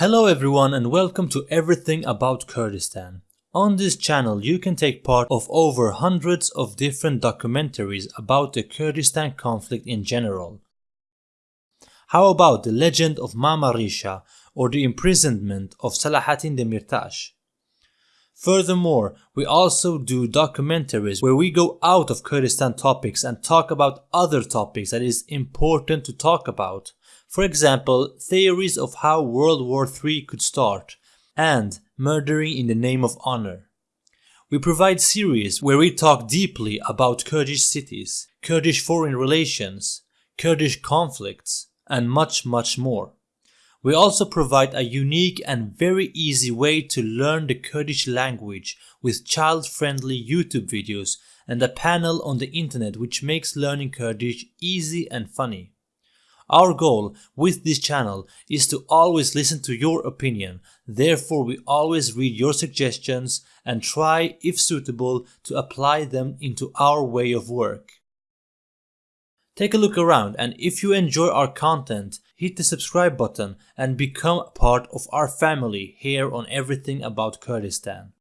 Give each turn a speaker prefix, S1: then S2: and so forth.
S1: Hello everyone and welcome to Everything About Kurdistan. On this channel you can take part of over hundreds of different documentaries about the Kurdistan conflict in general. How about the legend of Mama Risha or the imprisonment of Selahattin Demirtas? Furthermore, we also do documentaries where we go out of Kurdistan topics and talk about other topics that is important to talk about. For example, theories of how World War III could start and murdering in the name of honor. We provide series where we talk deeply about Kurdish cities, Kurdish foreign relations, Kurdish conflicts, and much much more. We also provide a unique and very easy way to learn the Kurdish language with child-friendly YouTube videos and a panel on the internet which makes learning Kurdish easy and funny. Our goal with this channel is to always listen to your opinion, therefore we always read your suggestions and try, if suitable, to apply them into our way of work. Take a look around and if you enjoy our content, hit the subscribe button and become a part of our family here on Everything About Kurdistan.